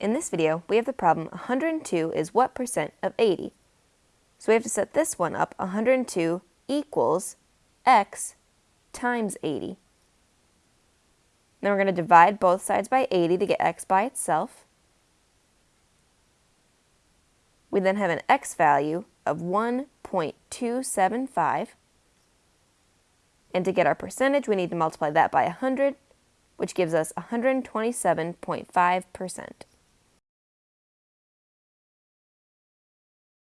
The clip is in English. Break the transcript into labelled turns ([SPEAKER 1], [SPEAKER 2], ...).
[SPEAKER 1] In this video, we have the problem 102 is what percent of 80? So we have to set this one up 102 equals x times 80. Then we're going to divide both sides by 80 to get x by itself. We then have an x value of 1.275. And to get our percentage, we need to multiply that by 100, which gives us 127.5%.